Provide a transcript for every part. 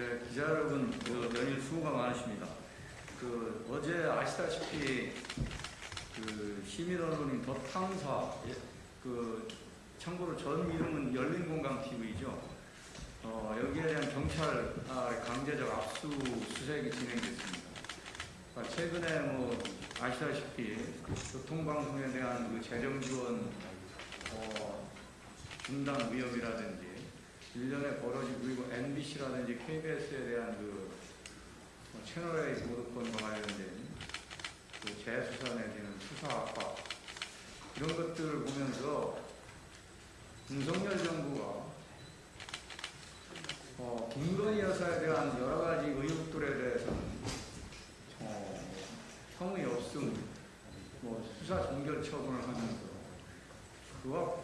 네, 기자 여러분, 그 연일 수고가 많으십니다. 그 어제 아시다시피 그 시민 언론인 더 탐사, 예, 그 참고로 전 이름은 열린공감 TV죠. 어, 여기에 대한 경찰 아, 강제적 압수수색이 진행됐습니다. 아, 최근에 뭐 아시다시피 교통방송에 대한 그 재정 지원 어, 중단 위협이라든지 일련의 벌어지고 그리고 MBC라든지 KBS에 대한 그 어, 채널A 보도권과 관련된 그 재수사 내지는 수사 압박 이런 것들을 보면서 윤석열 정부가 어, 김건희 여사에 대한 여러 가지 의혹들에 대해서는 어, 성의 없음, 뭐 수사 종결 처분을 하면서 그와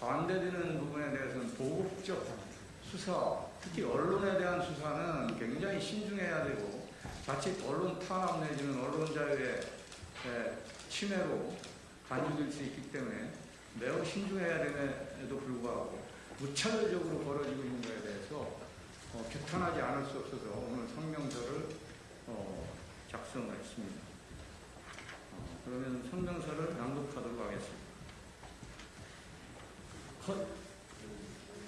반대되는 부분에 대해서는 도국적 수사, 특히 언론에 대한 수사는 굉장히 신중해야 되고 자칫 언론 탄압 내지는 언론 자유의 에, 침해로 간주될 수 있기 때문에 매우 신중해야 됨에도 불구하고 무차별적으로 벌어지고 있는 것에 대해서 어, 규탄하지 않을 수 없어서 오늘 성명서를 어, 작성을 했습니다. 어, 그러면 성명서를 낭독하도록 하겠습니다. 컷.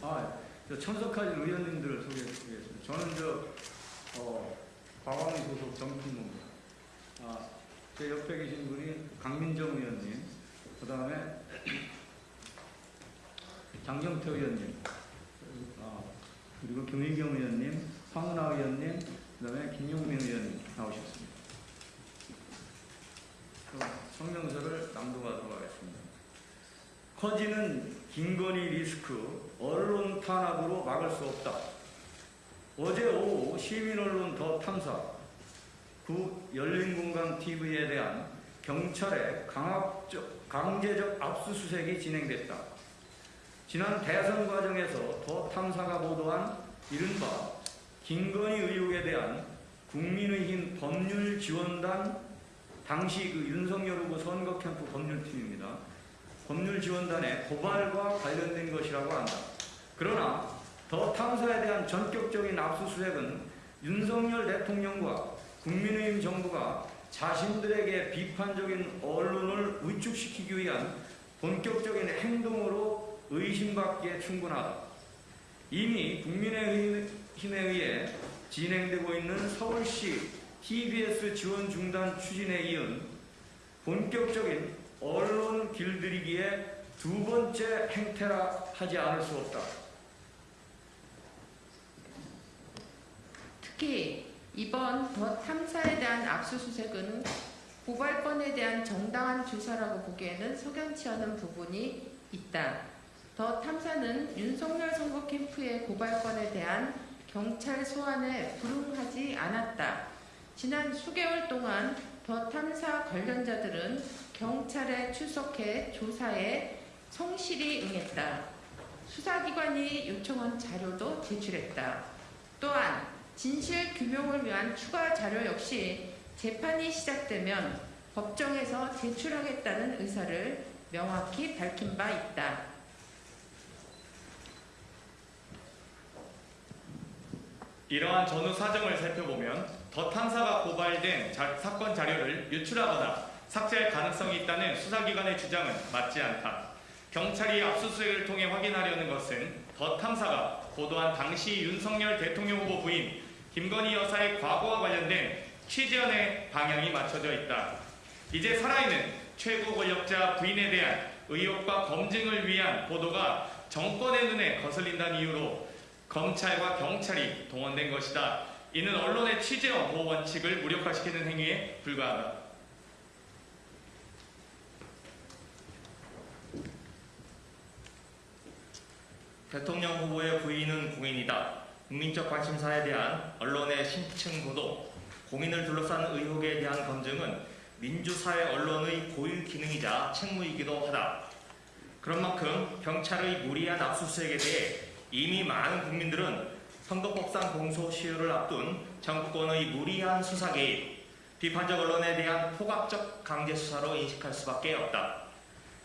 아, 저 참석하신 의원님들을 소개해드리겠습니다. 저는 저 어, 과방위 소속 정품무입니다. 아, 제 옆에 계신 분이 강민정 의원님, 그 다음에 장경태 의원님, 아, 그리고 김의경 의원님, 황운하 의원님, 그 다음에 김용민 의원님 나오셨습니다. 성명서를 낭독하도록 하겠습니다. 커지는 김건희 리스크 언론 탄압으로 막을 수 없다. 어제 오후 시민언론 더 탐사 구 열린공감 TV에 대한 경찰의 강압적, 강제적 압수수색이 진행됐다. 지난 대선 과정에서 더 탐사가 보도한 이른바 김건희 의혹에 대한 국민의힘 법률지원단 당시 그 윤석열 후보 선거 캠프 법률팀입니다. 법률지원단의 고발과 관련된 것이라고 한다. 그러나 더 탐사에 대한 전격적인 압수수색은 윤석열 대통령과 국민의힘 정부가 자신들에게 비판적인 언론을 위축시키기 위한 본격적인 행동으로 의심받기에 충분하다. 이미 국민의힘에 의해 진행되고 있는 서울시 TBS 지원 중단 추진에 이은 본격적인 언론 길들이기에 두 번째 행태라 하지 않을 수 없다. 특히 이번 더 탐사에 대한 압수수색은 고발건에 대한 정당한 조사라고 보기에는 석연치 않은 부분이 있다. 더 탐사는 윤석열 선거 캠프의 고발건에 대한 경찰 소환에 불응하지 않았다. 지난 수개월 동안 더 탐사 관련자들은 경찰에 출석해 조사에 성실히 응했다. 수사기관이 요청한 자료도 제출했다. 또한 진실 규명을 위한 추가 자료 역시 재판이 시작되면 법정에서 제출하겠다는 의사를 명확히 밝힌 바 있다. 이러한 전후 사정을 살펴보면 더 탐사가 고발된 자- 사건 자료를 유출하거나 삭제할 가능성이 있다는 수사기관의 주장은 맞지 않다. 경찰이 압수수색을 통해 확인하려는 것은 더 탐사가 보도한 당시 윤석열 대통령 후보 부인 김건희 여사의 과거와 관련된 취재원의 방향이 맞춰져 있다. 이제 살아있는 최고 권력자 부인에 대한 의혹과 검증을 위한 보도가 정권의 눈에 거슬린다는 이유로 검찰과 경찰이 동원된 것이다. 이는 언론의 취재와 보호 원칙을 무력화시키는 행위에 불과하다. 대통령 후보의 부인은 공인이다. 국민적 관심사에 대한 언론의 심층 보도, 공인을 둘러싼 의혹에 대한 검증은 민주사회 언론의 고유 기능이자 책무이기도 하다. 그런 만큼 경찰의 무리한 압수수색에 대해 이미 많은 국민들은 선거법상 공소 시효를 앞둔 정권의 무리한 수사 개입, 비판적 언론에 대한 포괄적 강제 수사로 인식할 수밖에 없다.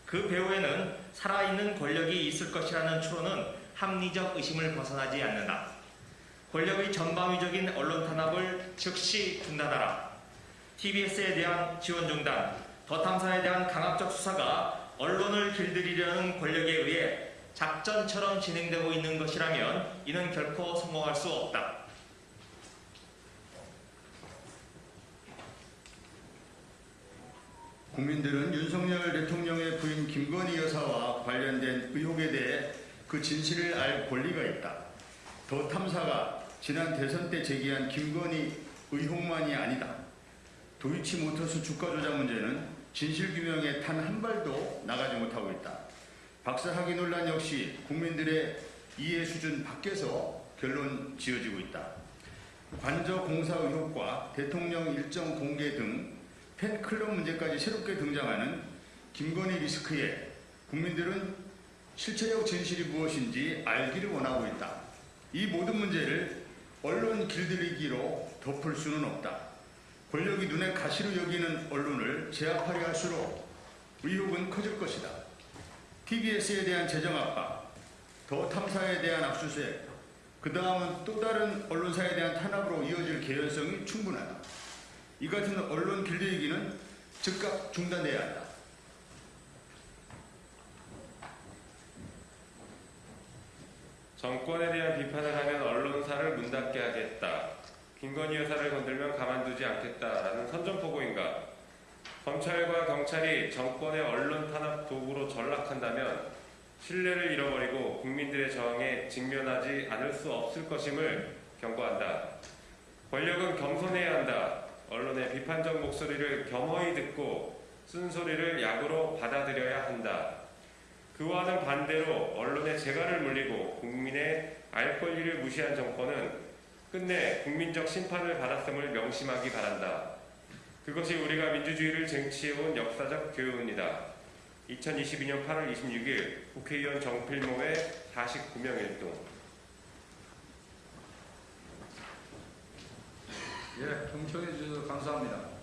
그 배후에는 살아있는 권력이 있을 것이라는 추론은 합리적 의심을 벗어나지 않는다. 권력의 전방위적인 언론 탄압을 즉시 중단하라. TBS에 대한 지원 중단, 더 탐사에 대한 강압적 수사가 언론을 길들이려는 권력에 의해 작전처럼 진행되고 있는 것이라면 이는 결코 성공할 수 없다. 국민들은 윤석열 대통령의 부인 김건희 여사와 관련된 의혹에 대해 그 진실을 알 권리가 있다. 더 탐사가 지난 대선 때 제기한 김건희 의혹만이 아니다. 도이치모터스 주가 조작 문제는 진실 규명에 단 한 발도 나가지 못하고 있다. 박사학위 논란 역시 국민들의 이해 수준 밖에서 결론 지어지고 있다. 관저 공사 의혹과 대통령 일정 공개 등 팬클럽 문제까지 새롭게 등장하는 김건희 리스크에 국민들은 실체적 진실이 무엇인지 알기를 원하고 있다. 이 모든 문제를 언론 길들이기로 덮을 수는 없다. 권력이 눈에 가시로 여기는 언론을 제압하려 할수록 의혹은 커질 것이다. TBS에 대한 재정 압박, 더 탐사에 대한 압수수색, 그 다음은 또 다른 언론사에 대한 탄압으로 이어질 개연성이 충분하다. 이 같은 언론 길들이기는 즉각 중단돼야 한다. 정권에 대한 비판을 하면 언론사를 문 닫게 하겠다. 김건희 여사를 건들면 가만두지 않겠다라는 선전포고인가? 검찰과 경찰이 정권의 언론 탄압 도구로 전락한다면 신뢰를 잃어버리고 국민들의 저항에 직면하지 않을 수 없을 것임을 경고한다. 권력은 겸손해야 한다. 언론의 비판적 목소리를 겸허히 듣고 쓴소리를 약으로 받아들여야 한다. 그와는 반대로 언론의 재갈을 물리고 국민의 알 권리를 무시한 정권은 끝내 국민적 심판을 받았음을 명심하기 바란다. 그것이 우리가 민주주의를 쟁취해온 역사적 교훈이다. 2022년 8월 26일 국회의원 정필모의 49명 일동 예, 경청해 주셔서 감사합니다.